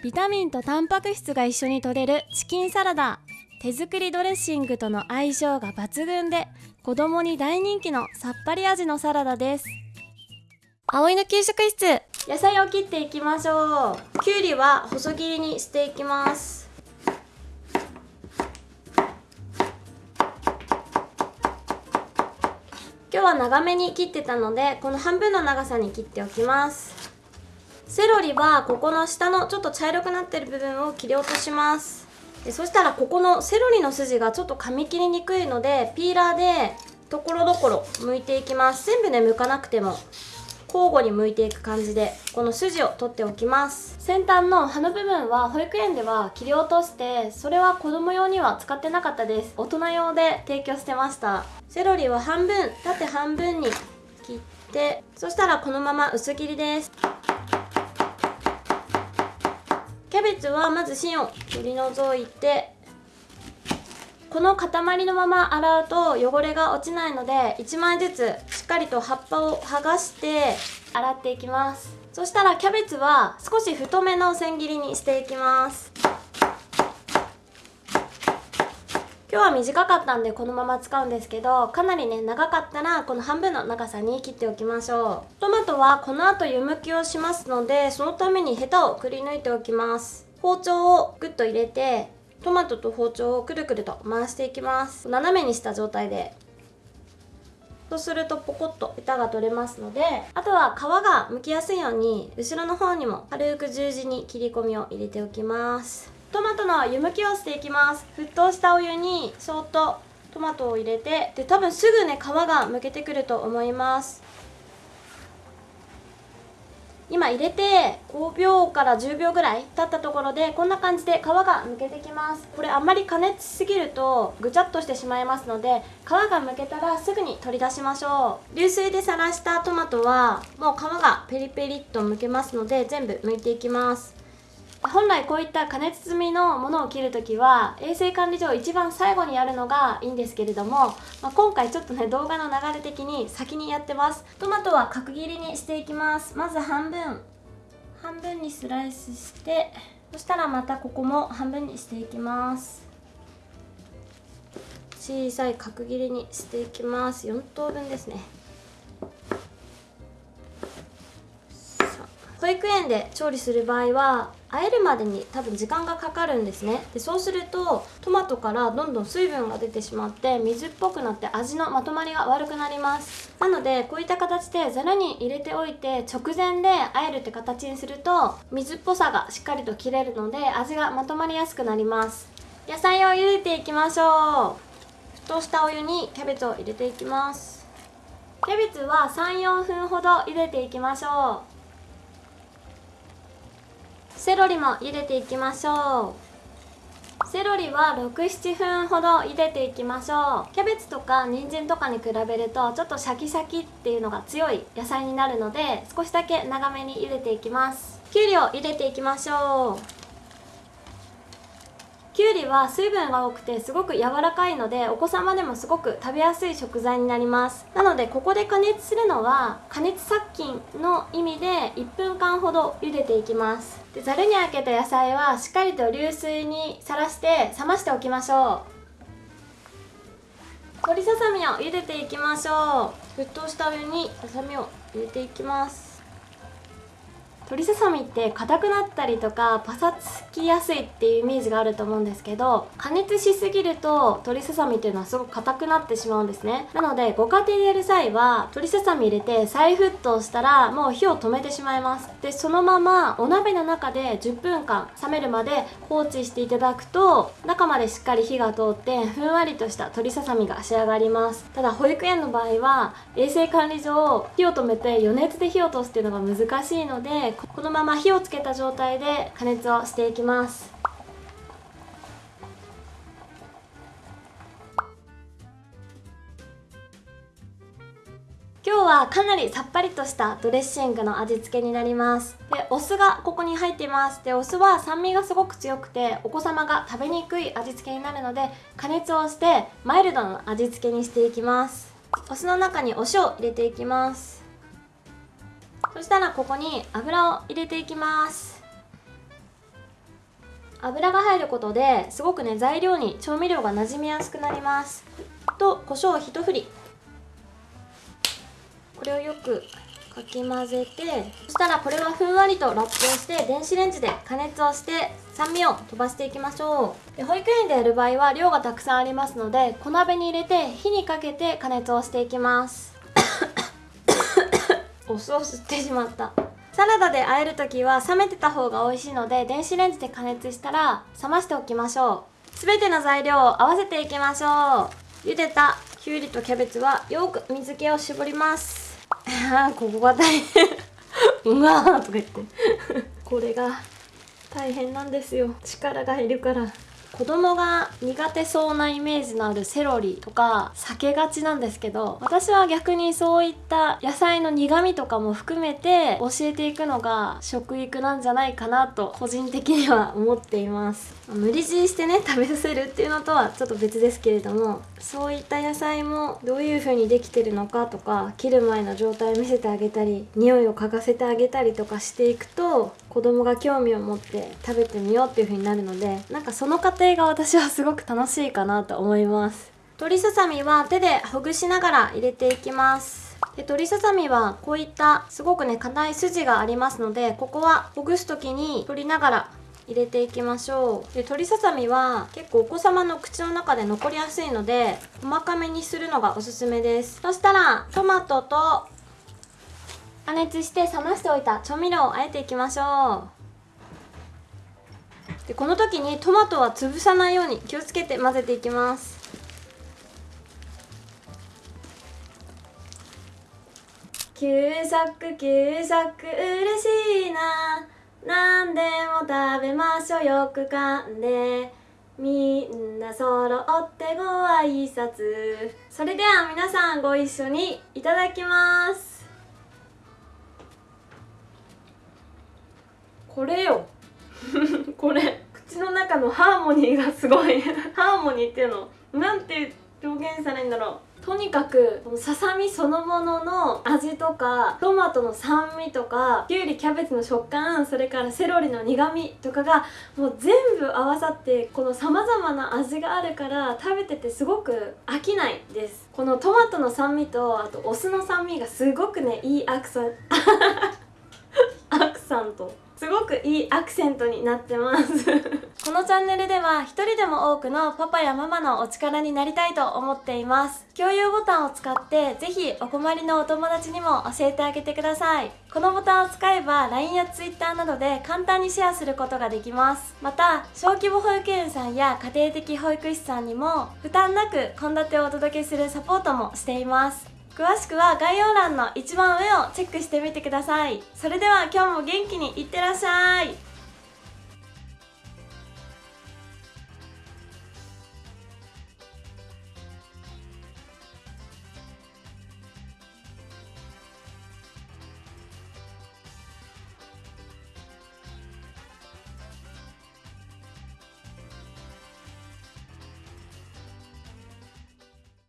ビタミンとタンパク質が一緒に摂れるチキンサラダ。手作りドレッシングとの相性が抜群で子供に大人気のさっぱり味のサラダです。葵の給食室。野菜を切っていきましょう。きゅうりは細切りにしていきます。今日は長めに切ってたのでこの半分の長さに切っておきますセロリはここの下のちょっと茶色くなってる部分を切り落とします。でそしたらここのセロリの筋がちょっと噛み切りにくいのでピーラーでところどころ剥いていきます。全部ね剥かなくても交互に剥いていく感じでこの筋を取っておきます。先端の葉の部分は保育園では切り落としてそれは子供用には使ってなかったです。大人用で提供してました。セロリは半分縦半分に切ってそしたらこのまま薄切りです。キャベツはまず芯を取り除いてこの塊のまま洗うと汚れが落ちないので1枚ずつしっかりと葉っぱを剥がして洗っていきます。そしたらキャベツは少し太めの千切りにしていきます。今日は短かったんでこのまま使うんですけどかなりね長かったらこの半分の長さに切っておきましょう。トマトはこの後湯むきをしますのでそのためにヘタをくり抜いておきます。包丁をグッと入れてトマトと包丁をくるくると回していきます。斜めにした状態で。そうするとポコッと板が取れますのであとは皮が剥きやすいように後ろの方にも軽く十字に切り込みを入れておきます。トマトの湯むきをしていきます。沸騰したお湯にそっとトマトを入れてで多分すぐね皮がむけてくると思います。今入れて5秒から10秒ぐらい経ったところでこんな感じで皮がむけてきます。これあんまり加熱しすぎるとぐちゃっとしてしまいますので皮がむけたらすぐに取り出しましょう。流水でさらしたトマトはもう皮がペリペリっとむけますので全部剥いていきます。本来こういった加熱済みのものを切るときは衛生管理上一番最後にやるのがいいんですけれども、まあ、今回ちょっとね動画の流れ的に先にやってます。トマトは角切りにしていきます。まず半分。半分にスライスしてそしたらまたここも半分にしていきます。小さい角切りにしていきます。4等分ですね。保育園で調理する場合は和えるまでに多分時間がかかるんですね。でそうするとトマトからどんどん水分が出てしまって水っぽくなって味のまとまりが悪くなります。なのでこういった形でざるに入れておいて直前で和えるって形にすると水っぽさがしっかりと切れるので味がまとまりやすくなります。野菜を茹でていきましょう。沸騰したお湯にキャベツを入れていきます。キャベツは34分ほど茹でていきましょう。セロリも茹でていきましょう。セロリは67分ほど茹でていきましょう。キャベツとか人参とかに比べるとちょっとシャキシャキっていうのが強い野菜になるので少しだけ長めに茹でていきます。きゅうりを茹でていきましょう。きゅうりは水分が多くてすごく柔らかいのでお子様でもすごく食べやすい食材になります。なのでここで加熱するのは加熱殺菌の意味で1分間ほど茹でていきます。でざるにあけた野菜はしっかりと流水にさらして冷ましておきましょう。鶏ささみを茹でていきましょう。沸騰したお湯にささみを入れていきます。鶏ささみって硬くなったりとかパサつきやすいっていうイメージがあると思うんですけど加熱しすぎると鶏ささみっていうのはすごく硬くなってしまうんですね。なのでご家庭でやる際は鶏ささみ入れて再沸騰したらもう火を止めてしまいます。でそのままお鍋の中で10分間冷めるまで放置していただくと中までしっかり火が通ってふんわりとした鶏ささみが仕上がります。ただ保育園の場合は衛生管理上火を止めて余熱で火を通すっていうのが難しいのでこのまま火をつけた状態で加熱をしていきます。今日はかなりさっぱりとしたドレッシングの味付けになります。でお酢がここに入っています。でお酢は酸味がすごく強くてお子様が食べにくい味付けになるので加熱をしてマイルドな味付けにしていきます。お酢の中にお塩を入れていきます。そしたらここに油を入れていきます。油が入ることですごくね材料に調味料がなじみやすくなります。と胡椒を一振り。これをよくかき混ぜてそしたらこれはふんわりとラップをして電子レンジで加熱をして酸味を飛ばしていきましょう。で保育園でやる場合は量がたくさんありますので小鍋に入れて火にかけて加熱をしていきます。お酢を吸ってしまった。サラダで和える時は冷めてた方が美味しいので電子レンジで加熱したら冷ましておきましょう。全ての材料を合わせていきましょう。茹でたきゅうりとキャベツはよく水気を絞ります。ああここが大変。うわーとか言って。これが大変なんですよ。力がいるから。子供が苦手そうなイメージのあるセロリとか避けがちなんですけど私は逆にそういった野菜の苦味とかも含めて教えていくのが食育なんじゃないかなと個人的には思っています。無理強いしてね食べさせるっていうのとはちょっと別ですけれどもそういった野菜もどういう風にできてるのかとか切る前の状態を見せてあげたり匂いを嗅がせてあげたりとかしていくと子供が興味を持って食べてみようっていう風になるのでなんかその過程が私はすごく楽しいかなと思います。鶏ささみは手でほぐしながら入れていきます。で鶏ささみはこういったすごくね硬い筋がありますのでここはほぐす時に取りながら入れていきましょう。で鶏ささみは結構お子様の口の中で残りやすいので細かめにするのがおすすめです。そしたらトマトと加熱して冷ましておいた調味料をあえていきましょう。でこの時にトマトは潰さないように気をつけて混ぜていきます。給食給食嬉しいな。何でも食べましょう。よく噛んで。みんな揃ってご挨拶。それでは皆さんご一緒にいただきます。これよ。これ中のハーモニーがすごい。ハーモニーっていうのなんて表現されるんだろう。とにかくこのささみそのものの味とかトマトの酸味とかきゅうりキャベツの食感それからセロリの苦味とかがもう全部合わさってこのさまざまな味があるから食べててすごく飽きないです。このトマトの酸味とあとお酢の酸味がすごくねいいアクセン アクサント。すごくいいアクセントになってます。このチャンネルでは一人でも多くのパパやママのお力になりたいと思っています。共有ボタンを使ってぜひお困りのお友達にも教えてあげてください。このボタンを使えば LINE や Twitter などで簡単にシェアすることができます。また小規模保育園さんや家庭的保育士さんにも負担なく献立をお届けするサポートもしています。詳しくは概要欄の一番上をチェックしてみてください。それでは今日も元気にいってらっしゃい。